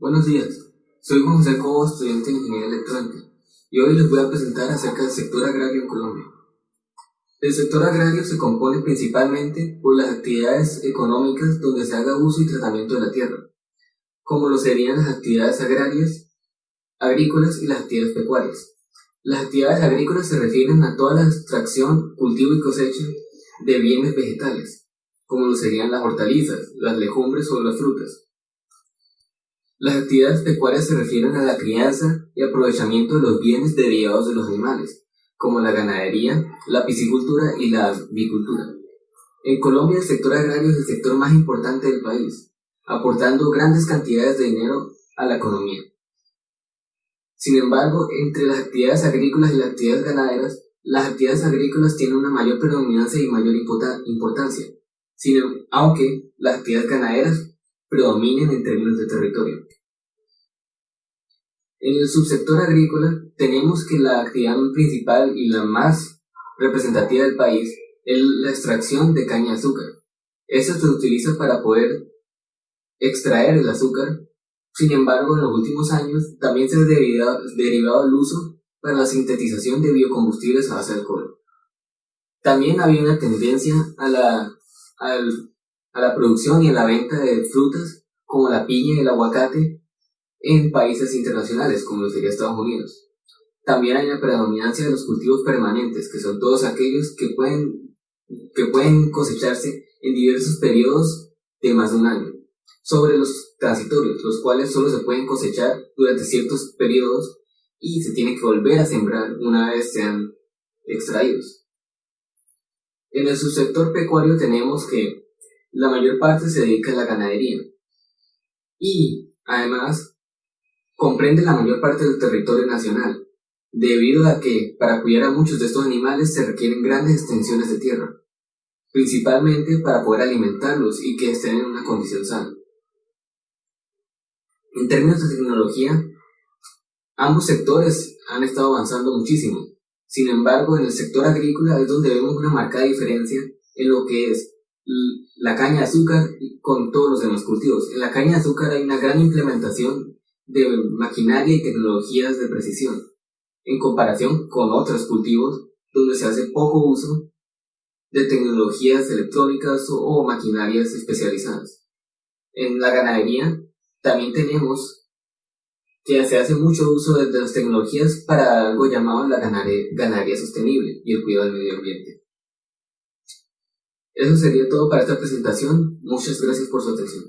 Buenos días, soy José Cobo, estudiante de Ingeniería Electrónica, y hoy les voy a presentar acerca del sector agrario en Colombia. El sector agrario se compone principalmente por las actividades económicas donde se haga uso y tratamiento de la tierra, como lo serían las actividades agrarias, agrícolas y las actividades pecuarias. Las actividades agrícolas se refieren a toda la extracción, cultivo y cosecha de bienes vegetales, como lo serían las hortalizas, las legumbres o las frutas. Las actividades pecuarias se refieren a la crianza y aprovechamiento de los bienes derivados de los animales, como la ganadería, la piscicultura y la avicultura. En Colombia el sector agrario es el sector más importante del país, aportando grandes cantidades de dinero a la economía. Sin embargo, entre las actividades agrícolas y las actividades ganaderas, las actividades agrícolas tienen una mayor predominancia y mayor importancia, aunque las actividades ganaderas predominen en términos de territorio. En el subsector agrícola tenemos que la actividad principal y la más representativa del país es la extracción de caña de azúcar. Esta se utiliza para poder extraer el azúcar. Sin embargo, en los últimos años también se ha derivado, el uso para la sintetización de biocombustibles a base de alcohol. También había una tendencia a la, a la producción y a la venta de frutas como la piña y el aguacate en países internacionales como lo sería Estados Unidos. También hay una predominancia de los cultivos permanentes, que son todos aquellos que pueden, que pueden cosecharse en diversos periodos de más de un año, sobre los transitorios, los cuales solo se pueden cosechar durante ciertos periodos y se tiene que volver a sembrar una vez sean extraídos. En el subsector pecuario tenemos que la mayor parte se dedica a la ganadería. Y, además, comprende la mayor parte del territorio nacional, debido a que para cuidar a muchos de estos animales se requieren grandes extensiones de tierra, principalmente para poder alimentarlos y que estén en una condición sana. En términos de tecnología, ambos sectores han estado avanzando muchísimo. Sin embargo, en el sector agrícola es donde vemos una marcada diferencia en lo que es la caña de azúcar con todos los demás cultivos. En la caña de azúcar hay una gran implementación de maquinaria y tecnologías de precisión, en comparación con otros cultivos donde se hace poco uso de tecnologías electrónicas o, maquinarias especializadas. En la ganadería también tenemos que se hace mucho uso de, las tecnologías para algo llamado la ganadería sostenible y el cuidado del medio ambiente. Eso sería todo para esta presentación. Muchas gracias por su atención.